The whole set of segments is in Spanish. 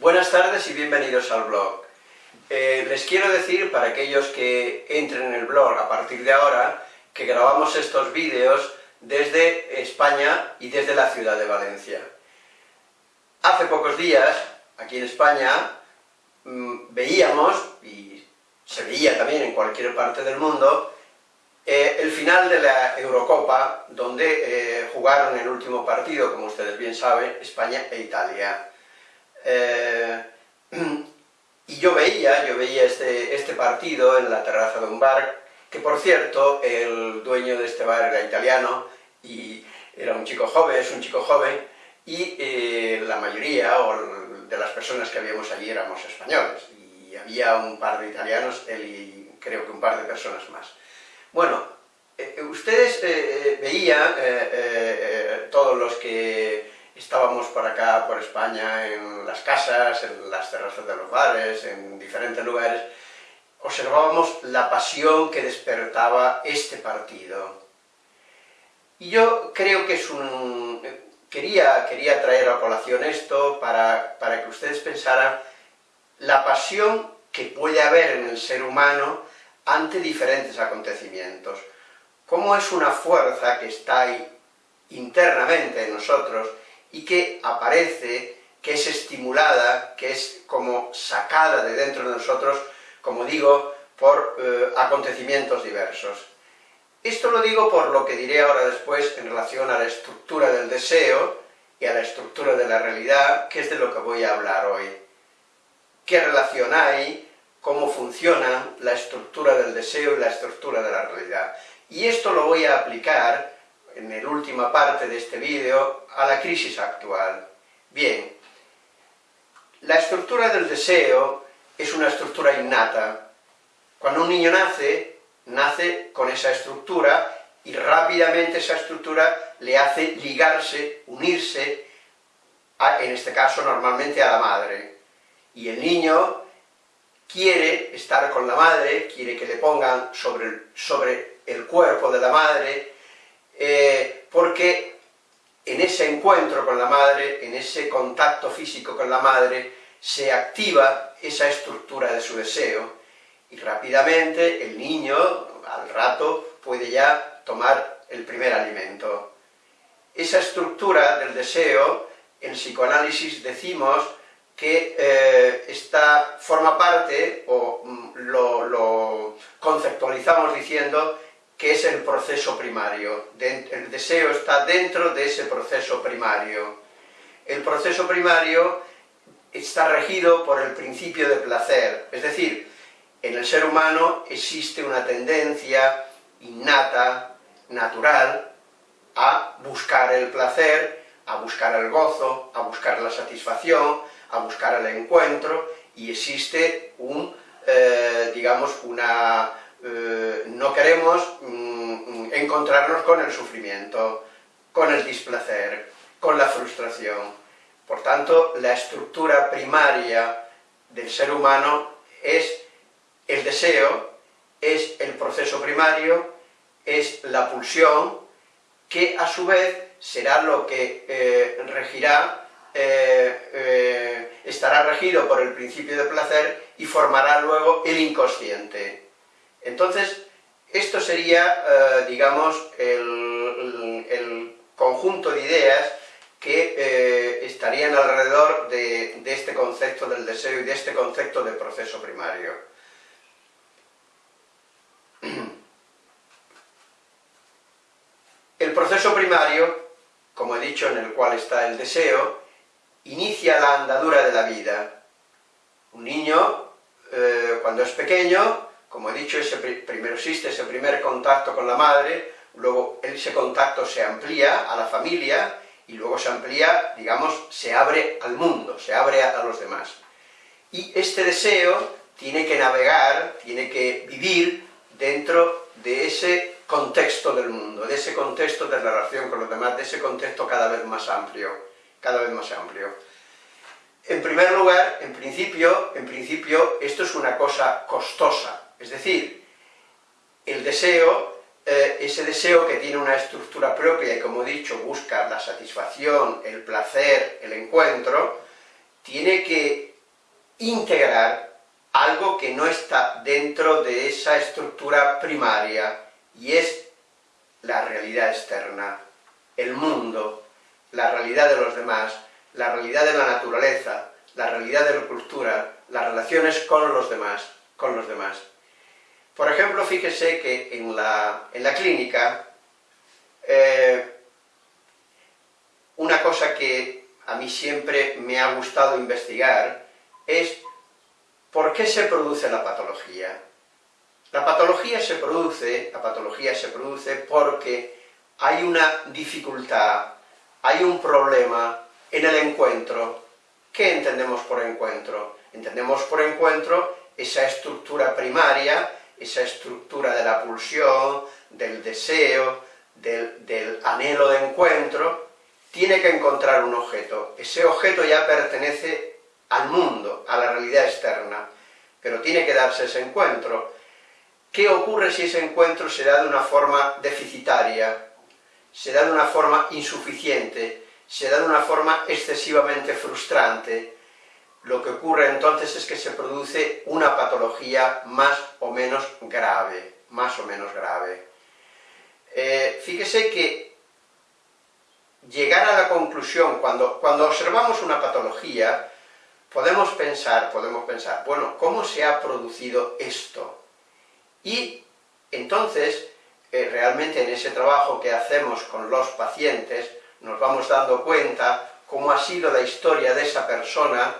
Buenas tardes y bienvenidos al blog. Eh, les quiero decir, para aquellos que entren en el blog a partir de ahora, que grabamos estos vídeos desde España y desde la ciudad de Valencia. Hace pocos días, aquí en España, mm, veíamos, y se veía también en cualquier parte del mundo, eh, el final de la Eurocopa, donde eh, jugaron el último partido, como ustedes bien saben, España e Italia. Eh, y yo veía, yo veía este, este partido en la terraza de un bar, que por cierto, el dueño de este bar era italiano, y era un chico joven, es un chico joven, y la mayoría, de las personas que habíamos allí éramos españoles, y había un par de italianos, él y creo que un par de personas más. Bueno, eh, eh, ustedes eh, veían, todos los que estábamos por acá, por España, en las casas, en las terrazas de los bares, en diferentes lugares, observábamos la pasión que despertaba este partido. Y yo creo que es un... Quería, quería traer a colación esto para, para que ustedes pensaran la pasión que puede haber en el ser humano ante diferentes acontecimientos. Cómo es una fuerza que está ahí internamente en nosotros y que aparece, que es estimulada, que es como sacada de dentro de nosotros, como digo, por eh, acontecimientos diversos. Esto lo digo por lo que diré ahora después en relación a la estructura del deseo y a la estructura de la realidad, que es de lo que voy a hablar hoy. ¿Qué relación hay cómo funciona la estructura del deseo y la estructura de la realidad. Y esto lo voy a aplicar, en la última parte de este vídeo, a la crisis actual. Bien, la estructura del deseo es una estructura innata. Cuando un niño nace, nace con esa estructura y rápidamente esa estructura le hace ligarse, unirse, en este caso normalmente a la madre. Y el niño quiere estar con la madre, quiere que le pongan sobre sobre el cuerpo de la madre, eh, porque en ese encuentro con la madre, en ese contacto físico con la madre, se activa esa estructura de su deseo, y rápidamente el niño, al rato, puede ya tomar el primer alimento. Esa estructura del deseo, en psicoanálisis decimos que eh, está, forma parte, o mm, lo, conceptualizamos diciendo que es el proceso primario. el deseo está dentro de ese proceso primario. El proceso primario está regido por el principio de placer, es decir, en el ser humano existe una tendencia innata, natural, a buscar el placer, a buscar el gozo, a buscar la satisfacción, a buscar el encuentro, y existe un, eh, digamos, una... Eh, no queremos mm, encontrarnos con el sufrimiento, con el displacer, con la frustración. Por tanto, la estructura primaria del ser humano es el deseo, es el proceso primario, es la pulsión, que a su vez será lo que eh, regirá eh, estará regido por el principio de placer y formará luego el inconsciente. Entonces, esto sería, eh, digamos, el, conjunto de ideas que estarían alrededor de, de este concepto del deseo y de este concepto de proceso primario. El proceso primario, como he dicho, en el cual está el deseo, inicia la andadura de la vida. Un niño, eh, cuando es pequeño, como he dicho, ese primero existe ese primer contacto con la madre, luego ese contacto se amplía a la familia, y luego se amplía, digamos, se abre al mundo, se abre a, los demás. Y este deseo tiene que navegar, tiene que vivir dentro de ese contexto del mundo, de ese contexto de relación con los demás, de ese contexto cada vez más amplio cada vez más amplio. En primer lugar, en principio, en principio, esto es una cosa costosa, es decir, el deseo, eh, ese deseo que tiene una estructura propia y como he dicho, busca la satisfacción, el placer, el encuentro, tiene que integrar algo que no está dentro de esa estructura primaria, y es la realidad externa, el mundo, la realidad de los demás, la realidad de la naturaleza, la realidad de la cultura, las relaciones con los demás, con los demás. Por ejemplo, fíjese que en la, en la clínica, eh, una cosa que a mí siempre me ha gustado investigar es por qué se produce la patología. La patología se produce, la patología se produce porque hay una dificultad, hay un problema en el encuentro. ¿Qué entendemos por encuentro? Entendemos por encuentro esa estructura primaria, esa estructura de la pulsión, del deseo, del, anhelo de encuentro, tiene que encontrar un objeto. Ese objeto ya pertenece al mundo, a la realidad externa, pero tiene que darse ese encuentro. ¿Qué ocurre si ese encuentro se da de una forma deficitaria, se da de una forma insuficiente, se da de una forma excesivamente frustrante? Lo que ocurre entonces es que se produce una patología más o menos grave, más o menos grave. Eh, fíjese que llegar a la conclusión, cuando, cuando observamos una patología, podemos pensar, podemos pensar, bueno, ¿cómo se ha producido esto? Y entonces, eh, realmente en ese trabajo que hacemos con los pacientes, nos vamos dando cuenta cómo ha sido la historia de esa persona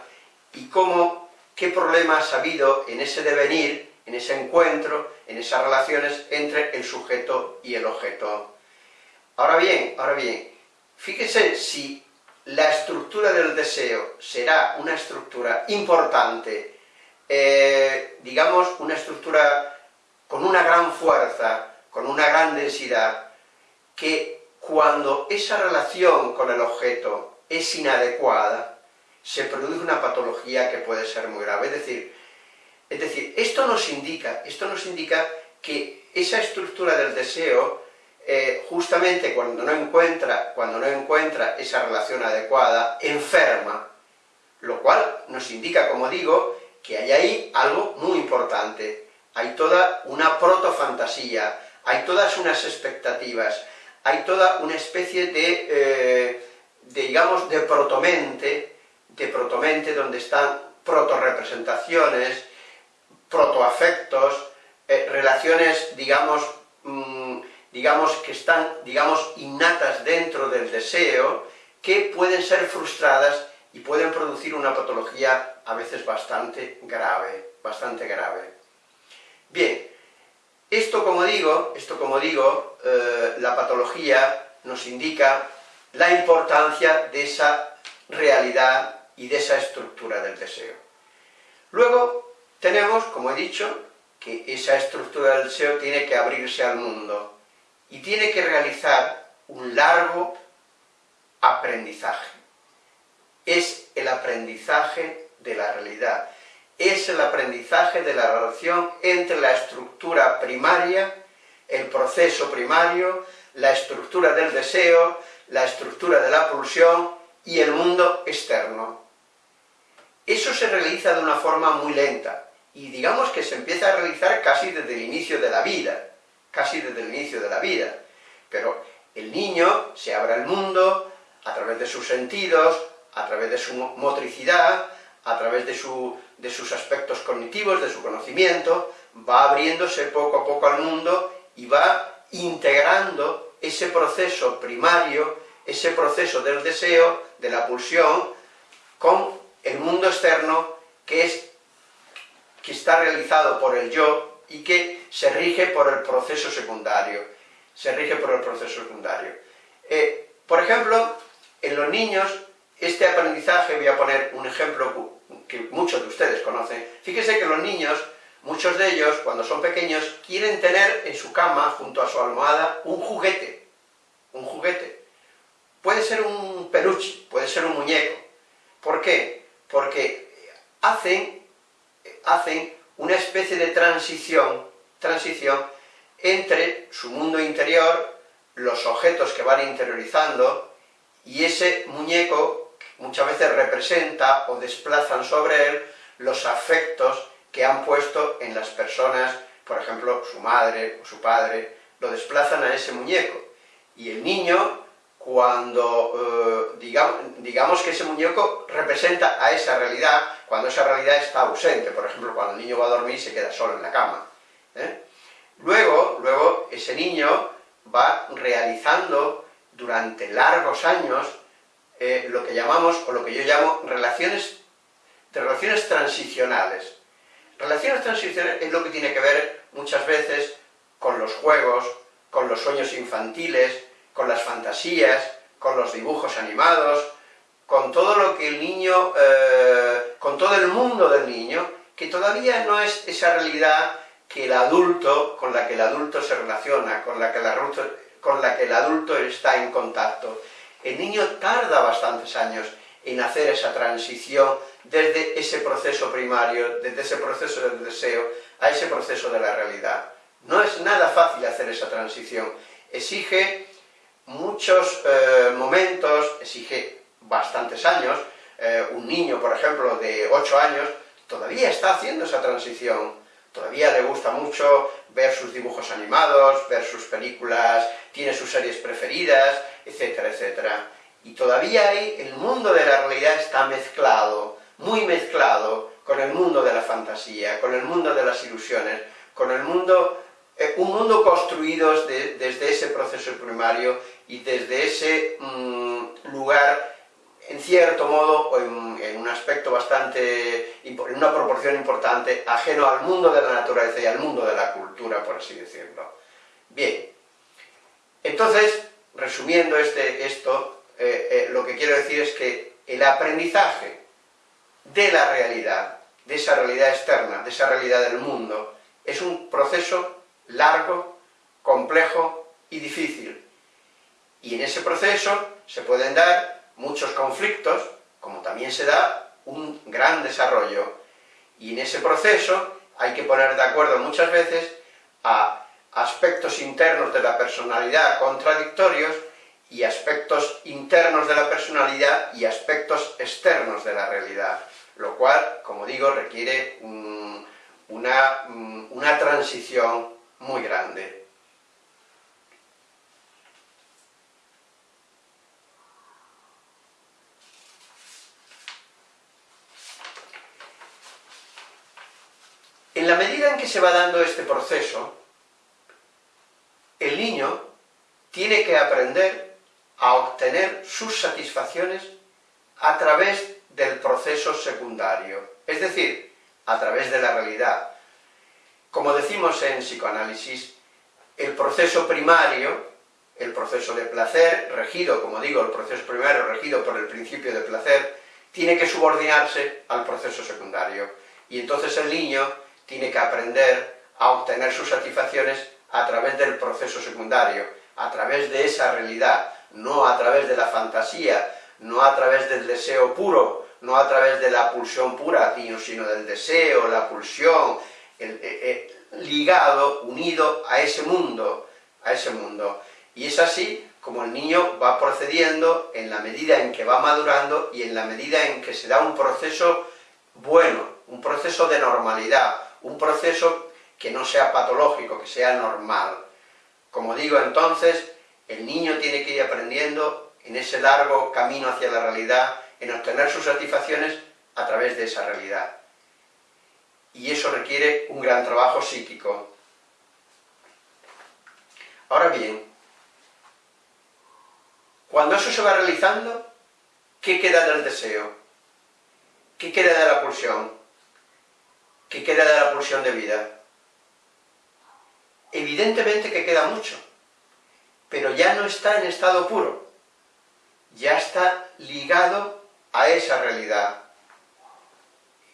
y cómo, qué problemas ha habido en ese devenir, en ese encuentro, en esas relaciones entre el sujeto y el objeto. Ahora bien, ahora bien, fíjese si la estructura del deseo será una estructura importante, eh, digamos, una estructura con una gran fuerza, con una gran densidad, que cuando esa relación con el objeto es inadecuada, se produce una patología que puede ser muy grave. Es decir, es decir, esto nos indica, esto nos indica que esa estructura del deseo, eh, justamente cuando no, encuentra, cuando no encuentra esa relación adecuada, enferma, lo cual nos indica, como digo, que hay ahí algo muy importante. Hay toda una protofantasía, hay todas unas expectativas, hay toda una especie de, eh, de digamos, de protomente, de protomente donde están proto-representaciones, protoafectos, eh, relaciones, digamos, mm, digamos, que están, digamos, innatas dentro del deseo, que pueden ser frustradas y pueden producir una patología a veces bastante grave, bastante grave. Bien, esto como digo, esto como digo, eh, la patología nos indica la importancia de esa realidad y de esa estructura del deseo. Luego tenemos, como he dicho, que esa estructura del deseo tiene que abrirse al mundo y tiene que realizar un largo aprendizaje. Es el aprendizaje de la realidad, es el aprendizaje de la relación entre la estructura primaria, el proceso primario, la estructura del deseo, la estructura de la pulsión y el mundo externo. Eso se realiza de una forma muy lenta, y digamos que se empieza a realizar casi desde el inicio de la vida, casi desde el inicio de la vida. Pero el niño se abre al mundo a través de sus sentidos, a través de su motricidad, a través de, sus aspectos cognitivos, de su conocimiento, va abriéndose poco a poco al mundo y va integrando ese proceso primario, ese proceso del deseo, de la pulsión, con el mundo externo que, es, que está realizado por el yo y que se rige por el proceso secundario. Se rige por el proceso secundario. Eh, por ejemplo, en los niños, este aprendizaje, voy a poner un ejemplo que muchos de ustedes conocen. Fíjense que los niños, muchos de ellos, cuando son pequeños, quieren tener en su cama, junto a su almohada, un juguete. Un juguete. Puede ser un peluche, puede ser un muñeco. ¿Por qué? Porque hacen, hacen una especie de transición, transición entre su mundo interior, los objetos que van interiorizando, y ese muñeco muchas veces representa o desplazan sobre él los afectos que han puesto en las personas, por ejemplo, su madre o su padre, lo desplazan a ese muñeco. Y el niño, cuando, eh, digamos, digamos, que ese muñeco representa a esa realidad, cuando esa realidad está ausente, por ejemplo, cuando el niño va a dormir y se queda solo en la cama. ¿eh? Luego, luego, ese niño va realizando durante largos años eh, lo que llamamos, o lo que yo llamo, relaciones, relaciones transicionales. Relaciones transicionales es lo que tiene que ver muchas veces con los juegos, con los sueños infantiles, con las fantasías, con los dibujos animados, con todo lo que el niño, eh, con todo el mundo del niño, que todavía no es esa realidad que el adulto, con la que el adulto se relaciona, con la que el adulto, con la que el adulto está en contacto. El niño tarda bastantes años en hacer esa transición desde ese proceso primario, desde ese proceso del deseo, a ese proceso de la realidad. No es nada fácil hacer esa transición, exige muchos eh, momentos, exige bastantes años, eh, un niño, por ejemplo, de 8 años, todavía está haciendo esa transición, todavía le gusta mucho ver sus dibujos animados, ver sus películas, tiene sus series preferidas, etcétera, etcétera. Y todavía ahí el mundo de la realidad está mezclado, muy mezclado, con el mundo de la fantasía, con el mundo de las ilusiones, con el mundo, eh, un mundo construido desde ese proceso primario y desde ese mm, lugar, en cierto modo, o en, un aspecto bastante, en una proporción importante, ajeno al mundo de la naturaleza y al mundo de la cultura, por así decirlo. Bien, entonces, resumiendo este, esto, eh, eh, lo que quiero decir es que el aprendizaje de la realidad, de esa realidad externa, de esa realidad del mundo, es un proceso largo, complejo y difícil. Y en ese proceso se pueden dar muchos conflictos, como también se da un gran desarrollo. Y en ese proceso hay que poner de acuerdo muchas veces a aspectos internos de la personalidad contradictorios y aspectos internos de la personalidad y aspectos externos de la realidad, lo cual, como digo, requiere una, una transición muy grande. En la medida en que se va dando este proceso, el niño tiene que aprender a obtener sus satisfacciones a través del proceso secundario, es decir, a través de la realidad. Como decimos en psicoanálisis, el proceso primario, el proceso de placer, regido, como digo, el proceso primario regido por el principio de placer, tiene que subordinarse al proceso secundario. Y entonces el niño tiene que aprender a obtener sus satisfacciones a través del proceso secundario, a través de esa realidad, no a través de la fantasía, no a través del deseo puro, no a través de la pulsión pura, sino del deseo, la pulsión, eh, eh, ligado, unido a ese mundo, a ese mundo. Y es así como el niño va procediendo en la medida en que va madurando y en la medida en que se da un proceso bueno, un proceso de normalidad, un proceso que no sea patológico, que sea normal. Como digo, entonces, el niño tiene que ir aprendiendo en ese largo camino hacia la realidad, en obtener sus satisfacciones a través de esa realidad. Y eso requiere un gran trabajo psíquico. Ahora bien, cuando eso se va realizando, ¿qué queda del deseo? ¿Qué queda de la pulsión? ¿Qué queda de la pulsión de vida? evidentemente que queda mucho, pero ya no está en estado puro, ya está ligado a esa realidad.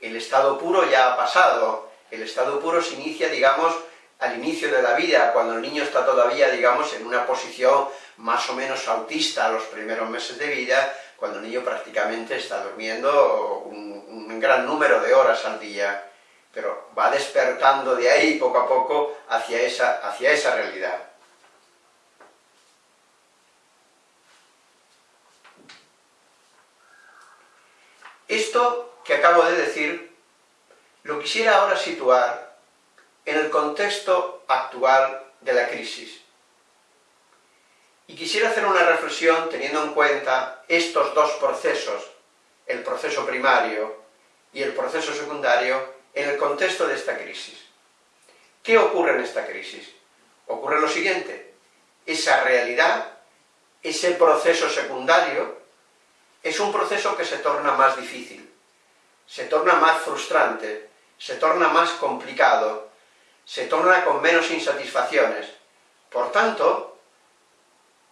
El estado puro ya ha pasado, el estado puro se inicia, digamos, al inicio de la vida, cuando el niño está todavía, digamos, en una posición más o menos autista los primeros meses de vida, cuando el niño prácticamente está durmiendo un gran número de horas al día pero va despertando de ahí poco a poco hacia esa, hacia esa realidad. Esto que acabo de decir lo quisiera ahora situar en el contexto actual de la crisis. Y quisiera hacer una reflexión teniendo en cuenta estos dos procesos, el proceso primario y el proceso secundario, en el contexto de esta crisis. ¿Qué ocurre en esta crisis? Ocurre lo siguiente, esa realidad, ese proceso secundario, es un proceso que se torna más difícil, se torna más frustrante, se torna más complicado, se torna con menos insatisfacciones. Por tanto,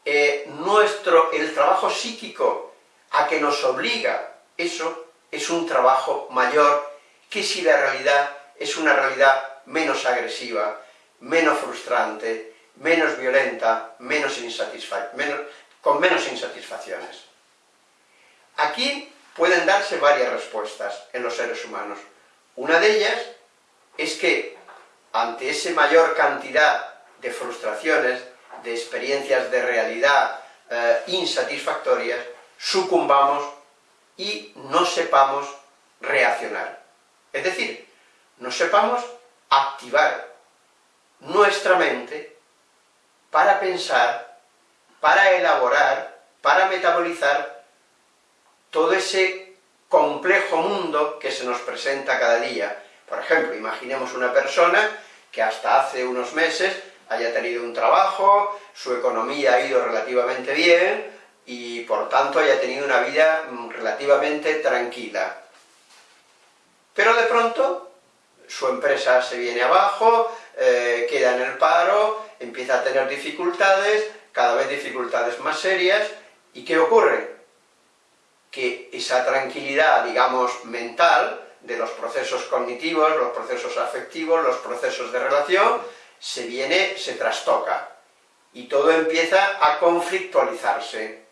eh, nuestro, el trabajo psíquico a que nos obliga eso es un trabajo mayor que si la realidad es una realidad menos agresiva, menos frustrante, menos violenta, menos menos, con menos insatisfacciones. Aquí pueden darse varias respuestas en los seres humanos. Una de ellas es que ante esa mayor cantidad de frustraciones, de experiencias de realidad eh, insatisfactorias, sucumbamos y no sepamos reaccionar. Es decir, no sepamos activar nuestra mente para pensar, para elaborar, para metabolizar todo ese complejo mundo que se nos presenta cada día. Por ejemplo, imaginemos una persona que hasta hace unos meses haya tenido un trabajo, su economía ha ido relativamente bien, y por tanto haya tenido una vida relativamente tranquila. Pero de pronto su empresa se viene abajo, eh, queda en el paro, empieza a tener dificultades, cada vez dificultades más serias, ¿y qué ocurre? Que esa tranquilidad, digamos, mental, de los procesos cognitivos, los procesos afectivos, los procesos de relación, se viene, se trastoca, y todo empieza a conflictualizarse.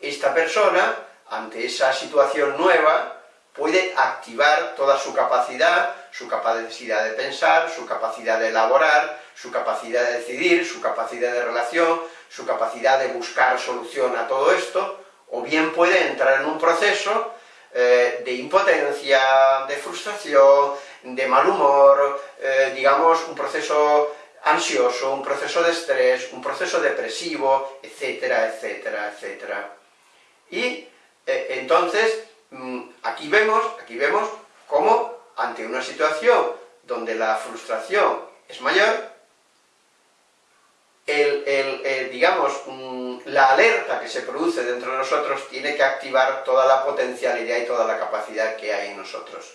Esta persona, ante esa situación nueva, puede activar toda su capacidad, su capacidad de pensar, su capacidad de elaborar, su capacidad de decidir, su capacidad de relación, su capacidad de buscar solución a todo esto, o bien puede entrar en un proceso eh, de impotencia, de frustración, de mal humor, eh, digamos, un proceso ansioso, un proceso de estrés, un proceso depresivo, etcétera, etcétera, etcétera. Y eh, entonces, aquí vemos, aquí vemos cómo ante una situación donde la frustración es mayor, el, digamos, mm, la alerta que se produce dentro de nosotros tiene que activar toda la potencialidad y toda la capacidad que hay en nosotros.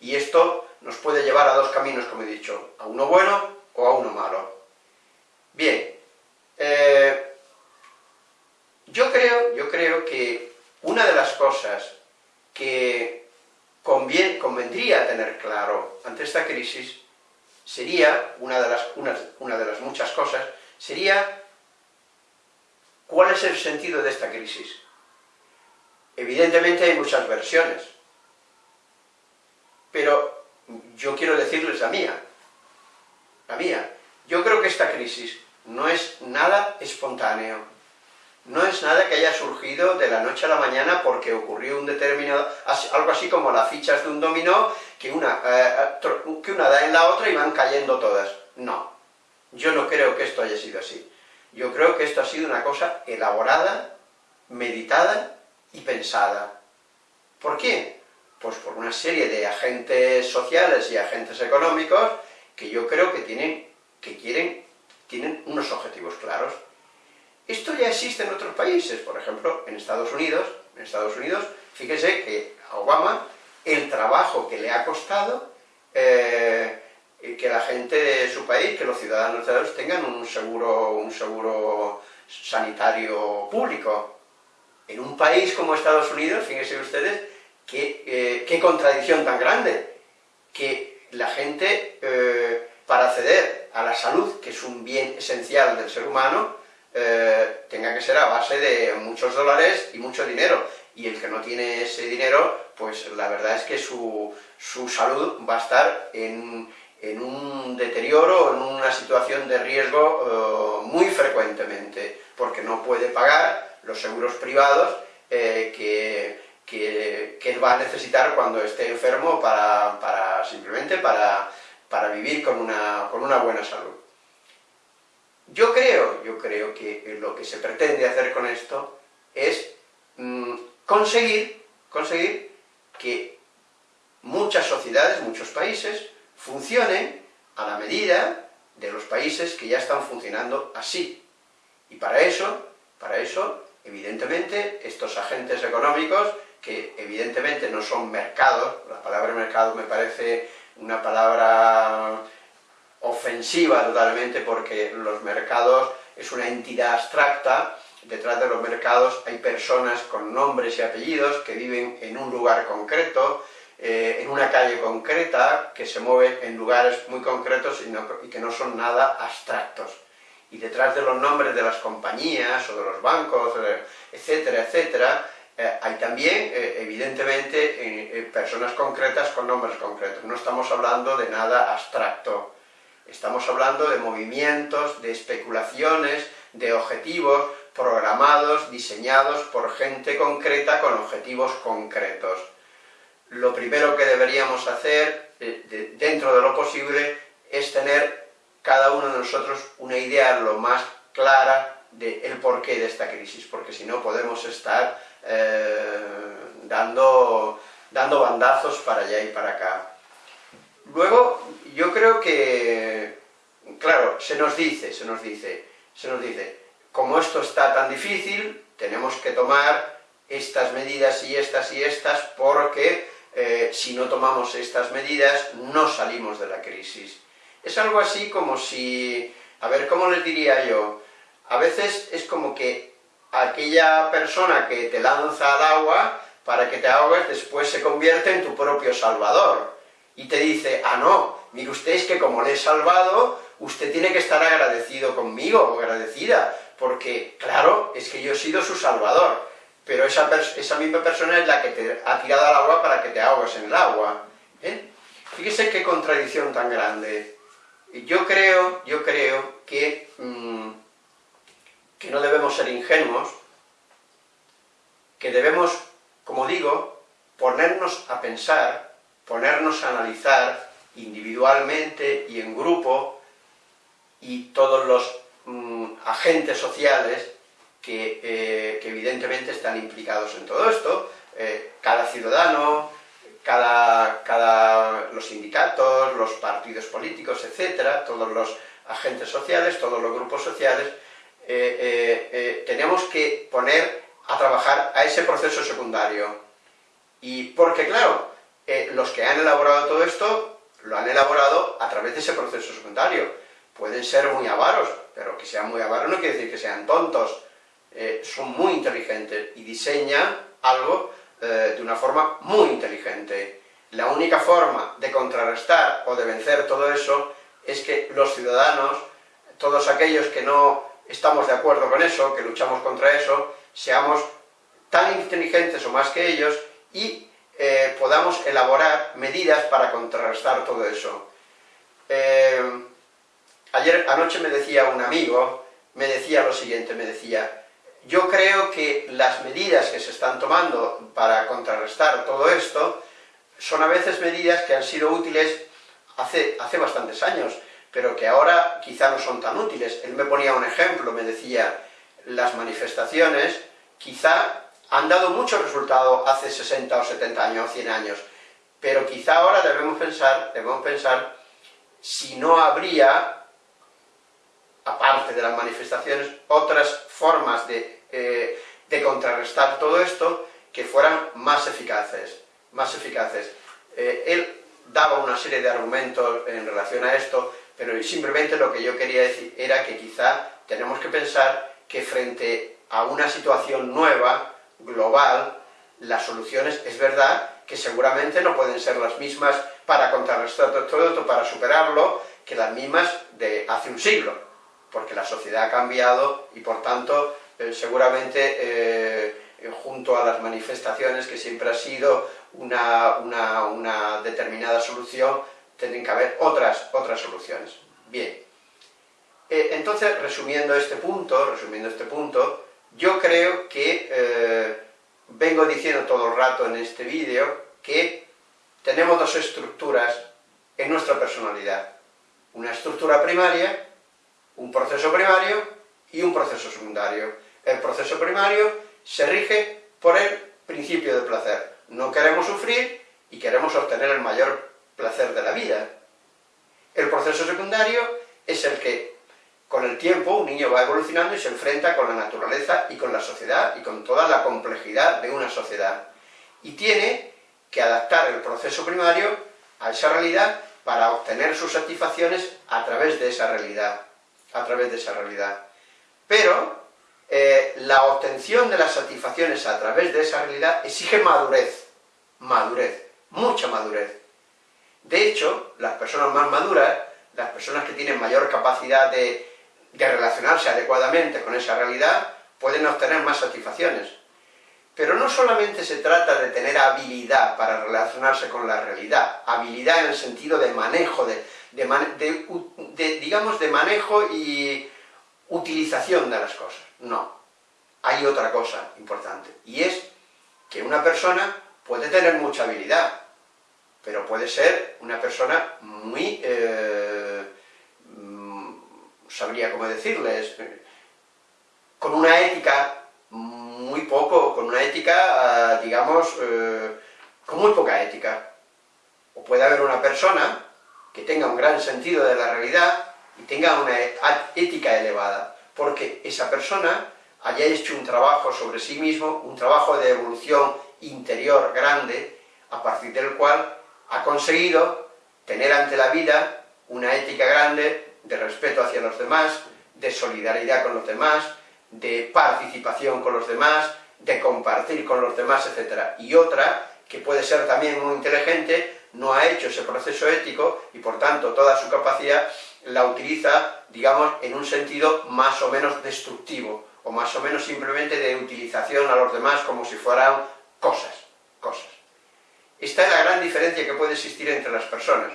Y esto nos puede llevar a dos caminos, como he dicho, a uno bueno o a uno malo. Bien, eh, yo, creo, yo creo que una de las cosas que convendría tener claro ante esta crisis sería, una de, las, una de las muchas cosas, sería cuál es el sentido de esta crisis. Evidentemente hay muchas versiones, pero yo quiero decirles la mía, la mía. Yo creo que esta crisis no es nada espontáneo, no es nada que haya surgido de la noche a la mañana porque ocurrió un determinado, algo así como las fichas de un dominó, que una, eh, que una da en la otra y van cayendo todas. No, yo no creo que esto haya sido así. Yo creo que esto ha sido una cosa elaborada, meditada y pensada. ¿Por qué? Pues por una serie de agentes sociales y agentes económicos que yo creo que tienen, que quieren, tienen unos objetivos claros. Esto ya existe en otros países, por ejemplo, en Estados Unidos, en Estados Unidos, fíjese que a Obama el trabajo que le ha costado eh, que la gente de su país, que los ciudadanos de tengan un seguro, un seguro sanitario público. En un país como Estados Unidos, fíjense ustedes, qué, eh, qué contradicción tan grande, que la gente, eh, para acceder a la salud, que es un bien esencial del ser humano, eh, tenga que ser a base de muchos dólares y mucho dinero, y el que no tiene ese dinero, pues la verdad es que su, su salud va a estar en, en un deterioro, en una situación de riesgo eh, muy frecuentemente, porque no puede pagar los seguros privados eh, que, que, él va a necesitar cuando esté enfermo para, simplemente para, vivir con una, con una buena salud. Yo creo, yo creo que lo que se pretende hacer con esto es mm, conseguir, conseguir que muchas sociedades, muchos países, funcionen a la medida de los países que ya están funcionando así. Y para eso, para eso, evidentemente, estos agentes económicos, que evidentemente no son mercados, la palabra mercado me parece una palabra ofensiva totalmente, porque los mercados es una entidad abstracta, detrás de los mercados hay personas con nombres y apellidos que viven en un lugar concreto, eh, en una calle concreta, que se mueven en lugares muy concretos y, que no son nada abstractos. Y detrás de los nombres de las compañías o de los bancos, eh, etcétera, etcétera, eh, hay también, evidentemente, personas concretas con nombres concretos. No estamos hablando de nada abstracto. Estamos hablando de movimientos, de especulaciones, de objetivos programados, diseñados por gente concreta con objetivos concretos lo primero que deberíamos hacer, eh, dentro de lo posible, es tener cada uno de nosotros una idea lo más clara del porqué de esta crisis, porque si no podemos estar eh, dando, dando bandazos para allá y para acá. Luego, yo creo que, claro, se nos dice, se nos dice, se nos dice, como esto está tan difícil, tenemos que tomar estas medidas y estas y estas porque eh, si no tomamos estas medidas, no salimos de la crisis. Es algo así como si, a ver, ¿cómo les diría yo? A veces es como que aquella persona que te lanza al agua para que te ahogues, después se convierte en tu propio salvador. Y te dice, ah no, mire usted es que como le he salvado, usted tiene que estar agradecido conmigo, o agradecida, porque, claro, es que yo he sido su salvador pero esa, misma persona es la que te ha tirado al agua para que te ahogues en el agua. ¿eh? Fíjese qué contradicción tan grande. Yo creo, yo creo que, mm, que no debemos ser ingenuos, que debemos, como digo, ponernos a pensar, ponernos a analizar individualmente y en grupo, y todos los mm, agentes sociales, eh, que, evidentemente están implicados en todo esto, eh, cada ciudadano, cada, los sindicatos, los partidos políticos, etcétera, todos los agentes sociales, todos los grupos sociales, eh, tenemos que poner a trabajar a ese proceso secundario. Y porque, claro, los que han elaborado todo esto, lo han elaborado a través de ese proceso secundario. Pueden ser muy avaros, pero que sean muy avaros no quiere decir que sean tontos, eh, son muy inteligentes y diseñan algo eh, de una forma muy inteligente. La única forma de contrarrestar o de vencer todo eso es que los ciudadanos, todos aquellos que no estamos de acuerdo con eso, que luchamos contra eso, seamos tan inteligentes o más que ellos y eh, podamos elaborar medidas para contrarrestar todo eso. ayer, anoche me decía un amigo, me decía lo siguiente, me decía, yo creo que las medidas que se están tomando para contrarrestar todo esto son a veces medidas que han sido útiles hace, hace bastantes años, pero que ahora quizá no son tan útiles. Él me ponía un ejemplo, me decía, las manifestaciones quizá han dado mucho resultado hace 60 o 70 años, 100 años, pero quizá ahora debemos pensar, debemos pensar si no habría, aparte de las manifestaciones, otras formas de eh, de contrarrestar todo esto, que fueran más eficaces, más eficaces. Eh, él daba una serie de argumentos en relación a esto, pero simplemente lo que yo quería decir era que quizá tenemos que pensar que frente a una situación nueva, global, las soluciones, es verdad, que seguramente no pueden ser las mismas para contrarrestar todo esto, para superarlo, que las mismas de hace un siglo, porque la sociedad ha cambiado y por tanto eh, seguramente eh, junto a las manifestaciones, que siempre ha sido una, determinada solución, tienen que haber otras, otras soluciones. Bien, eh, entonces, resumiendo este punto, resumiendo este punto, yo creo que vengo diciendo todo el rato en este vídeo que tenemos dos estructuras en nuestra personalidad. Una estructura primaria, un proceso primario y un proceso secundario. El proceso primario se rige por el principio del placer. No queremos sufrir y queremos obtener el mayor placer de la vida. El proceso secundario es el que, con el tiempo, un niño va evolucionando y se enfrenta con la naturaleza y con la sociedad y con toda la complejidad de una sociedad. Y tiene que adaptar el proceso primario a esa realidad para obtener sus satisfacciones a través de esa realidad. A través de esa realidad. Pero eh, la obtención de las satisfacciones a través de esa realidad exige madurez. Madurez. Mucha madurez. De hecho, las personas más maduras, las personas que tienen mayor capacidad de, relacionarse adecuadamente con esa realidad, pueden obtener más satisfacciones. Pero no solamente se trata de tener habilidad para relacionarse con la realidad, habilidad en el sentido de manejo, de, de, digamos, de manejo y utilización de las cosas. No. Hay otra cosa importante, y es que una persona puede tener mucha habilidad, pero puede ser una persona muy... Eh, sabría cómo decirles, con una ética muy poco, con una ética, ah, digamos, eh, con muy poca ética. O puede haber una persona que tenga un gran sentido de la realidad y tenga una ética elevada, porque esa persona haya hecho un trabajo sobre sí mismo, un trabajo de evolución interior grande, a partir del cual ha conseguido tener ante la vida una ética grande de respeto hacia los demás, de solidaridad con los demás, de participación con los demás, de compartir con los demás, etc. Y otra, que puede ser también muy inteligente, no ha hecho ese proceso ético y por tanto toda su capacidad la utiliza, digamos, en un sentido más o menos destructivo, o más o menos simplemente de utilización a los demás como si fueran cosas, cosas. Esta es la gran diferencia que puede existir entre las personas.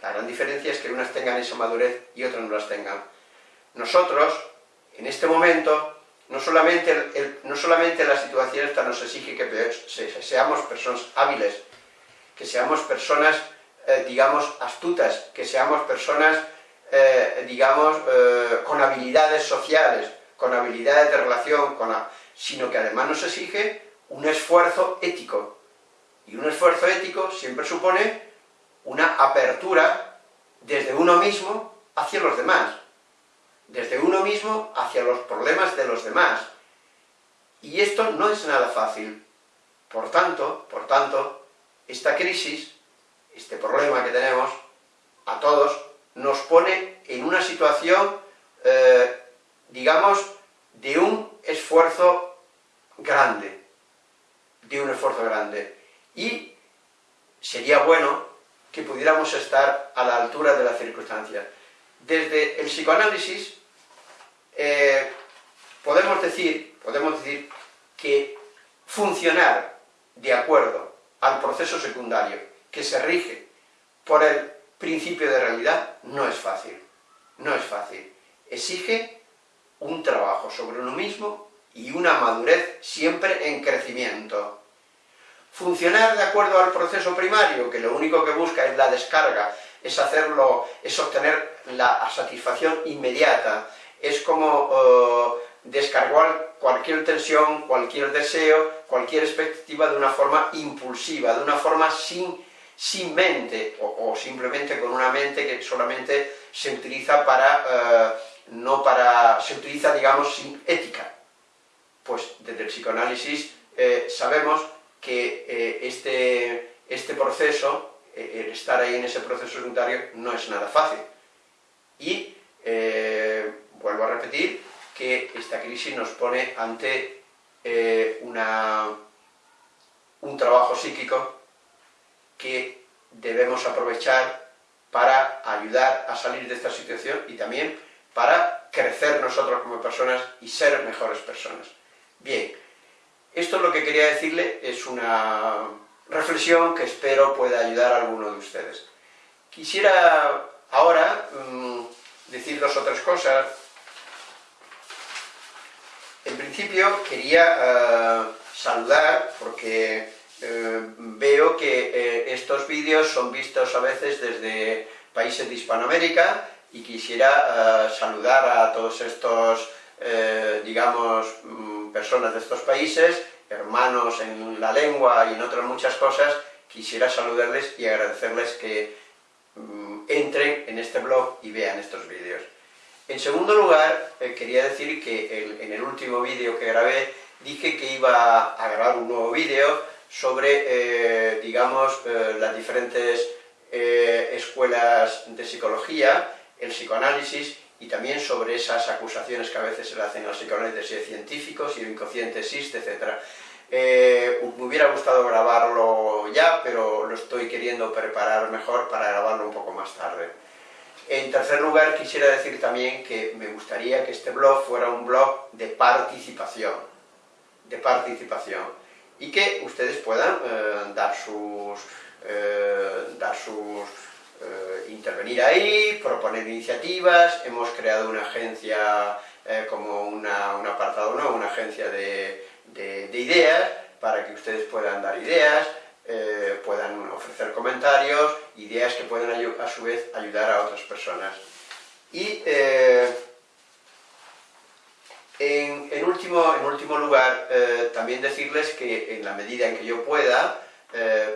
La gran diferencia es que unas tengan esa madurez y otras no las tengan. Nosotros, en este momento, no solamente, no solamente la situación esta nos exige que seamos personas hábiles, que seamos personas, eh, digamos, astutas, que seamos personas, eh, digamos, eh, con habilidades sociales, con habilidades de relación, sino que además nos exige un esfuerzo ético, y un esfuerzo ético siempre supone una apertura desde uno mismo hacia los demás, desde uno mismo hacia los problemas de los demás. Y esto no es nada fácil. Por tanto, por tanto, esta crisis, este problema que tenemos, a todos, nos pone en una situación, eh, digamos, de un esfuerzo grande, de un esfuerzo grande y sería bueno que pudiéramos estar a la altura de las circunstancias. Desde el psicoanálisis eh, podemos, decir, podemos decir que funcionar de acuerdo al proceso secundario que se rige por el principio de realidad no es fácil, no es fácil. Exige un trabajo sobre uno mismo y una madurez siempre en crecimiento. Funcionar de acuerdo al proceso primario, que lo único que busca es la descarga, es hacerlo, es obtener la satisfacción inmediata, es como eh, descargar cualquier tensión, cualquier deseo, cualquier expectativa de una forma impulsiva, de una forma sin, sin mente, o, simplemente con una mente que solamente se utiliza para, eh, no para, se utiliza, digamos, sin ética. Pues desde el psicoanálisis eh, sabemos que eh, este, este proceso, eh, el estar ahí en ese proceso secundario, no es nada fácil. Y eh, vuelvo a repetir que esta crisis nos pone ante una, un trabajo psíquico que debemos aprovechar para ayudar a salir de esta situación y también para crecer nosotros como personas y ser mejores personas. Bien, esto es lo que quería decirle, es una reflexión que espero pueda ayudar a alguno de ustedes. Quisiera ahora mm, decir dos otras cosas. En principio quería, eh, saludar, porque eh, veo que eh, estos vídeos son vistos a veces desde países de Hispanoamérica y quisiera saludar a todos estos, digamos, mm, personas de estos países, hermanos en la lengua y en otras muchas cosas, quisiera saludarles y agradecerles que mm, entren en este blog y vean estos vídeos. En segundo lugar, eh, quería decir que en el último vídeo que grabé dije que iba a grabar un nuevo vídeo sobre, eh, digamos, eh, las diferentes escuelas de psicología, el psicoanálisis, y también sobre esas acusaciones que a veces se le hacen a los psicoanálisis de si es científico, si lo inconsciente existe, etc. me hubiera gustado grabarlo ya, pero lo estoy queriendo preparar mejor para grabarlo un poco más tarde. En tercer lugar, quisiera decir también que me gustaría que este blog fuera un blog de participación, de participación, y que ustedes puedan eh, dar sus, eh, dar sus eh, intervenir ahí, proponer iniciativas, hemos creado una agencia como una, un apartado, ¿no? una agencia de, de ideas, para que ustedes puedan dar ideas, eh, puedan ofrecer comentarios, ideas que pueden a su vez ayudar a otras personas. Y eh, en, último, en último lugar, eh, también decirles que en la medida en que yo pueda,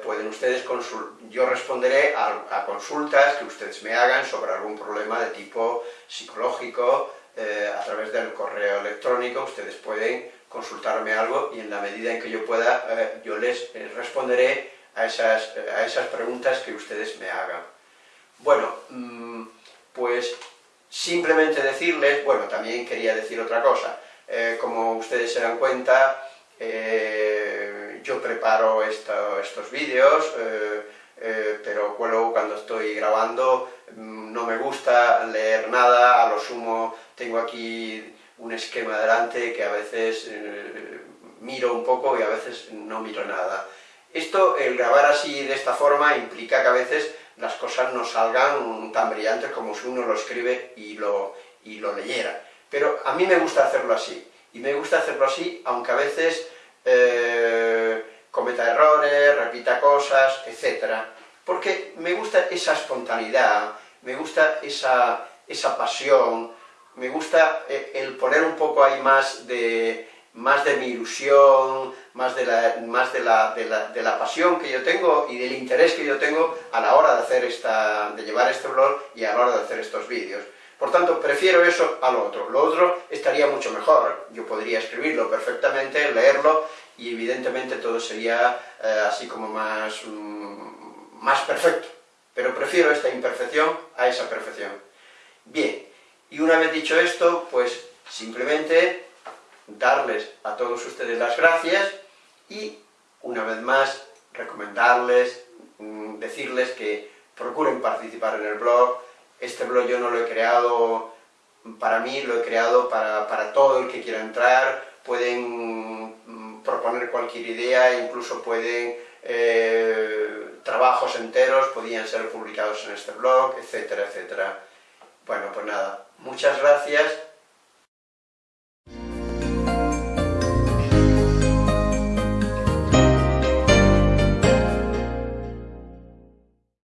pueden ustedes yo responderé a, consultas que ustedes me hagan sobre algún problema de tipo psicológico, a través del correo electrónico, ustedes pueden consultarme algo y en la medida en que yo pueda, eh, yo les eh, responderé a esas, eh, a esas preguntas que ustedes me hagan. Bueno, mm, pues simplemente decirles, bueno, también quería decir otra cosa, como ustedes se dan cuenta, yo preparo estos vídeos, pero luego cuando estoy grabando mm, no me gusta leer nada, a lo sumo tengo aquí un esquema delante que a veces eh, miro un poco y a veces no miro nada. Esto, el grabar así de esta forma, implica que a veces las cosas no salgan tan brillantes como si uno lo escribe y lo, y lo leyera. Pero a mí me gusta hacerlo así, y me gusta hacerlo así, aunque a veces eh, cometa errores, repita cosas, etc. Porque me gusta esa espontaneidad, me gusta esa, esa pasión, me gusta eh, el poner un poco ahí más de, más de mi ilusión, más, de la, más de, la, de, la, pasión que yo tengo y del interés que yo tengo a la hora de, hacer esta, de llevar este blog y a la hora de hacer estos vídeos. Por tanto, prefiero eso a lo otro. Lo otro estaría mucho mejor, yo podría escribirlo perfectamente, leerlo, y evidentemente todo sería eh, así como más, mm, más perfecto. Pero prefiero esta imperfección a esa perfección. Bien, y una vez dicho esto, pues simplemente darles a todos ustedes las gracias y una vez más recomendarles, mm, decirles que procuren participar en el blog. Este blog yo no lo he creado para mí, lo he creado para, todo el que quiera entrar, pueden proponer cualquier idea, incluso pueden, eh, trabajos enteros podían ser publicados en este blog, etcétera, etcétera. Bueno, pues nada, muchas gracias